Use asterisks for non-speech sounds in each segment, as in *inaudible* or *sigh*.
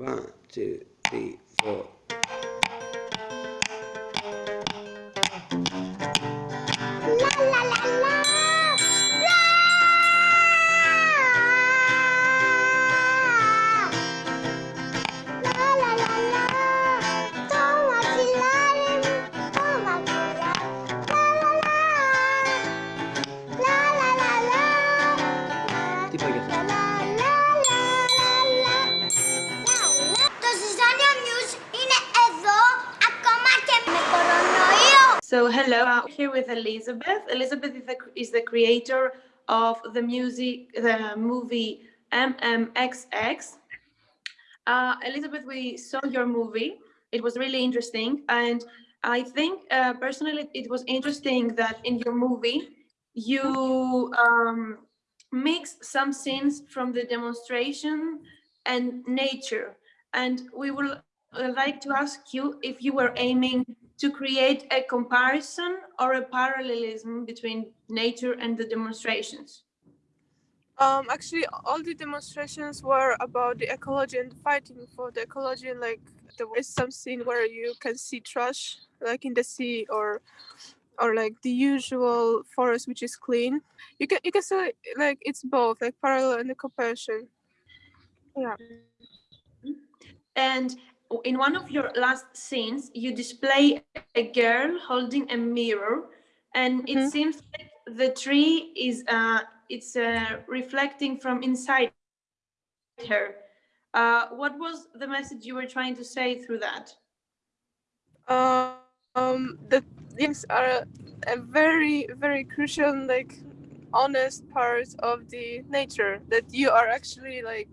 One, two, three, four. Here with Elizabeth. Elizabeth is the, is the creator of the music, the movie MMXX. Uh, Elizabeth, we saw your movie. It was really interesting, and I think uh, personally it was interesting that in your movie you um, mix some scenes from the demonstration and nature. And we would uh, like to ask you if you were aiming to create a comparison or a parallelism between nature and the demonstrations. Um, actually, all the demonstrations were about the ecology and fighting for the ecology. And like there is some scene where you can see trash, like in the sea, or or like the usual forest, which is clean. You can you can say like it's both, like parallel and the comparison. Yeah. And in one of your last scenes, you display a girl holding a mirror, and it Mhm. seems like the tree is uh, it's uh, reflecting from inside her. Uh, what was the message you were trying to say through that? Uh, um, the things are a very very crucial like honest part of the nature that you are actually like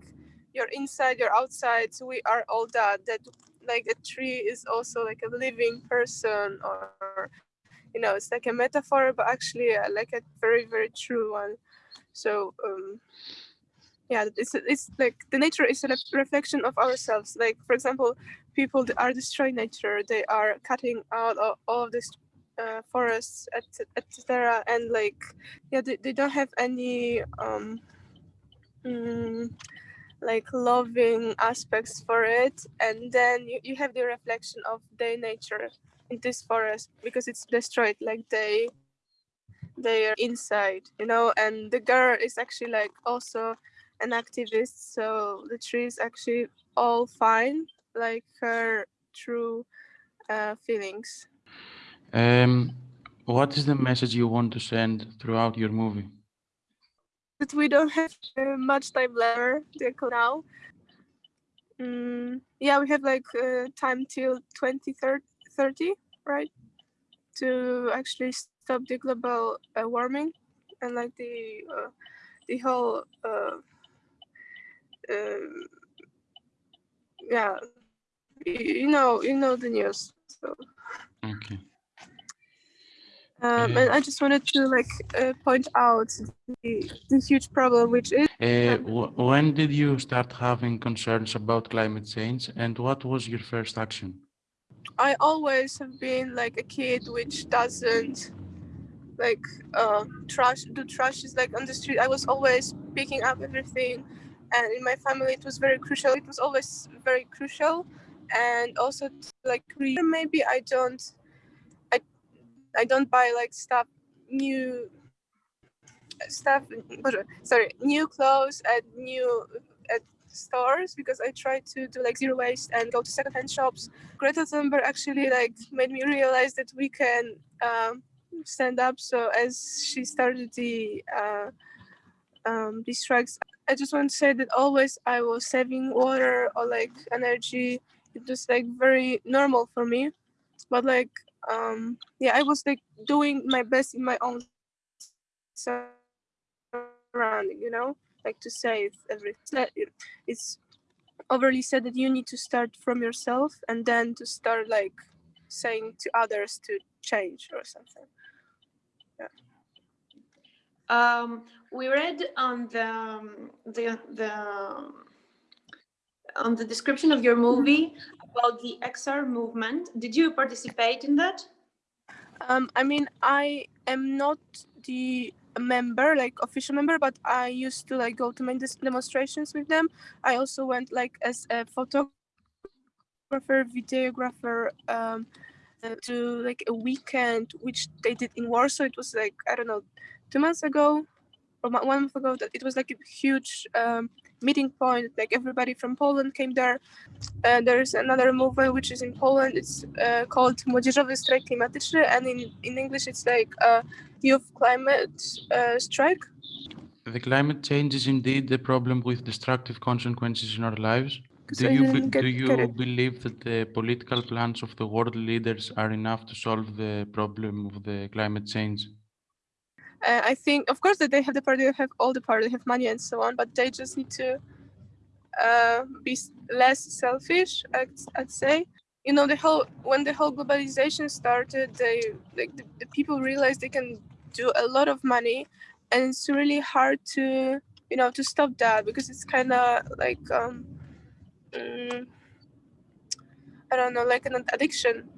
you're inside you're outside. So we are all that that like a tree is also like a living person or you know it's like a metaphor but actually uh, like a very very true one. So um yeah it's it's like the nature is a reflection of ourselves. Like for example people are destroying nature they are cutting out all, all of this uh, forests etc and like yeah they, they don't have any um mm, like loving aspects for it and then you, you have the reflection of their nature in this forest because it's destroyed like they they are inside you know and the girl is actually like also an activist so the tree is actually all fine like her true uh, feelings Um, what is the message you want to send throughout your movie? But we don't have uh, much time left now mm, yeah we have like uh, time till 2030 right to actually stop the global uh, warming and like the uh, the whole uh, um, yeah you know you know the news so Okay. Um, Uh, and i just wanted to like uh, point out the, the huge problem which is Uh, when did you start having concerns about climate change and what was your first action? I always have been like a kid which doesn't like uh trash do trashes like on the street. I was always picking up everything and in my family it was very crucial. It was always very crucial and also to, like maybe I don't I don't buy like stuff new stuff sorry new clothes at new at stores because I try to do like zero waste and go to secondhand shops Greta Thunberg actually like made me realize that we can um, stand up. So as she started the uh, um, these I just want to say that always I was saving water or like energy. It was like very normal for me, but like um, yeah, I was like doing my best in my own surrounding, you know, like to save everything. It's overly said that you need to start from yourself and then to start like saying to others to change or something Yeah. Um, we read on the um, the the on the description of your movie about the XR movement. Did you participate in that? um i mean i am not the member like official member but i used to like go to many demonstrations with them i also went like as a photographer videographer um, to like a weekend, which they did in Warsaw. It was like I don't know, two months ago one month ago. That it was like a huge um, meeting point. Like everybody from Poland came there. And there's another movement which is in Poland. It's uh, called Młodzieżowy Strajk Klimatyczny, and in in English it's like uh, Youth Climate uh, Strike. The climate change is indeed a problem with destructive consequences in our lives Do you, be- didn't get- do you believe that the political plans of the world leaders are enough to solve the problem of the climate change? Uh, I think, of course, that they have the power, they have all the power, they have money and so on, but they just need to uh, be less selfish. I'd, I'd say. You know, the whole when the whole globalization started, they like the, the people realized they can do a lot of money, and it's really hard to you know to stop that because it's kind of like um, mm, I don't know, like an addiction.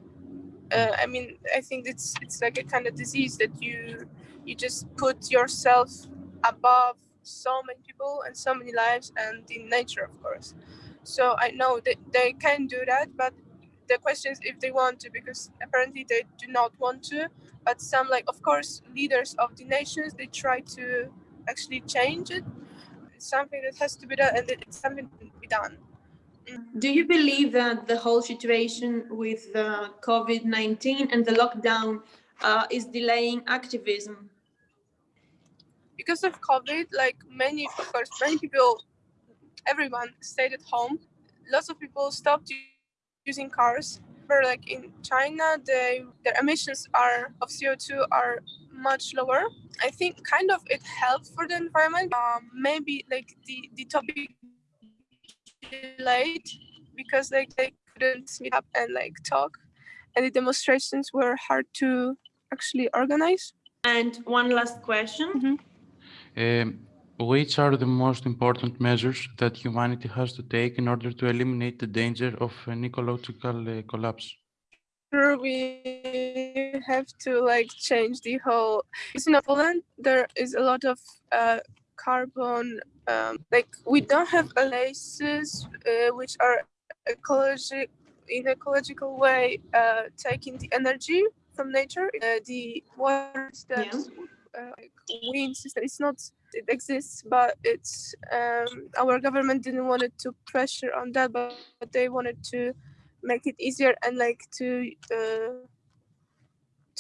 Uh, I mean, I think it's it's like a kind of disease that you you just put yourself above so many people and so many lives and in nature of course. So i know that they can do that but the question is if they want to because apparently they do not want to. But some like of course leaders of the nations they try to actually change it. It's something that has to be done and it's something to be done Do you believe that the whole situation with the COVID 19 and the lockdown uh, is delaying activism? because of COVID, like many, of course, many people, everyone stayed at home. Lots of people stopped using cars. But like in China, they their emissions are of CO two are much lower. I think kind of it helped for the environment. Um, maybe like the the topic delayed because like they couldn't meet up and like talk, and the demonstrations were hard to actually organize. And one last question. Um, which are the most important measures that humanity has to take in order to eliminate the danger of an ecological uh, collapse? sure we have to like change the whole it's in Poland there is a lot of uh, carbon um, like we don't have places uh, which are ecologic in ecological way uh, taking the energy from nature uh, the water that Yeah. uh, like wind system it's not it exists but it's um, our government didn't want it to pressure on that but, but they wanted to make it easier and like to uh,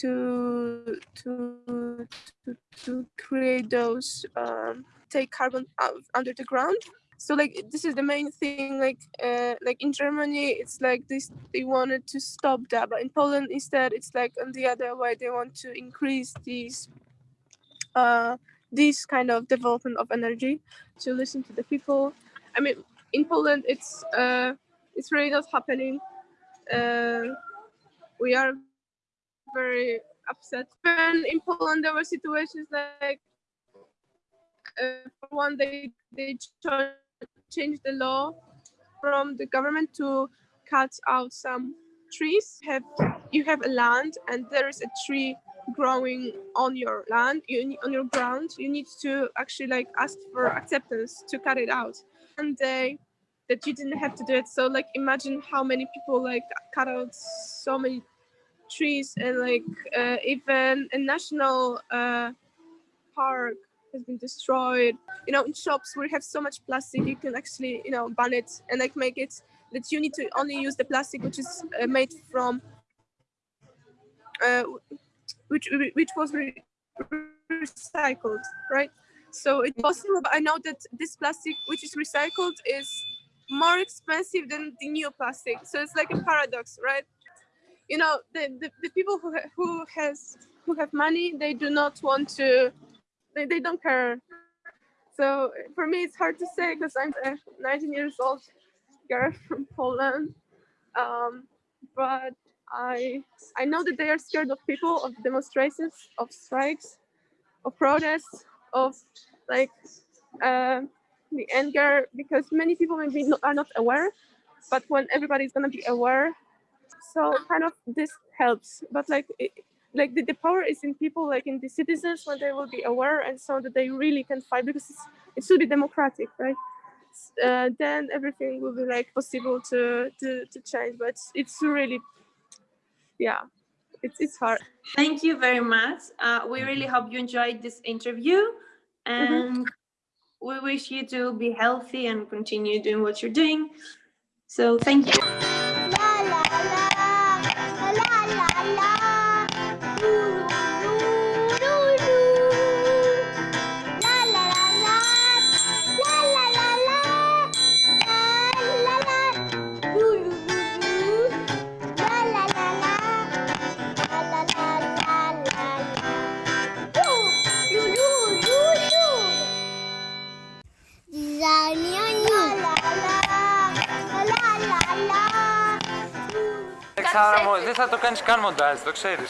to to to, to create those um, take carbon out under the ground. So like this is the main thing like uh, like in germany it's like this they wanted to stop that but in poland instead it's like on the other way they want to increase these uh this kind of development of energy to listen to the people. I mean in poland it's uh it's really not happening. Uh, we are very upset. And in Poland, there were situations like, uh, one, they they ch- changed the law from the government to cut out some trees. Have you have a land and there is a tree growing on your land, you on your ground. You need to actually like ask for acceptance to cut it out, and they that you didn't have to do it. So like imagine how many people like cut out so many trees and like uh, even a national uh, park has been destroyed. You know, in shops we have so much plastic, you can actually you know ban it and like make it that you need to only use the plastic which is uh, made from uh, which which was re- recycled, right? So it's possible, but I know that this plastic which is recycled is more expensive than the new plastic. So it's like a paradox, right? You know, the, the, the people who who has who have money, they do not want to, they, they don't care. So for me, it's hard to say because I'm a 19 years old girl *laughs* from Poland, um, but I I know that they are scared of people, of demonstrations, of strikes, of protests, of like uh, the anger because many people maybe not, are not aware but when everybody's gonna be aware so kind of this helps but like it, like the, the power is in people like in the citizens when they will be aware and so that they really can fight because it's, it should be democratic right uh, then everything will be like possible to to, to change. But it's really, yeah, it's it's hard. Thank you very much. Uh, we really hope you enjoyed this interview and we wish you to be healthy and continue doing what you're doing. So thank you. Θα το κάνεις καν μοντάζ, το ξέρεις.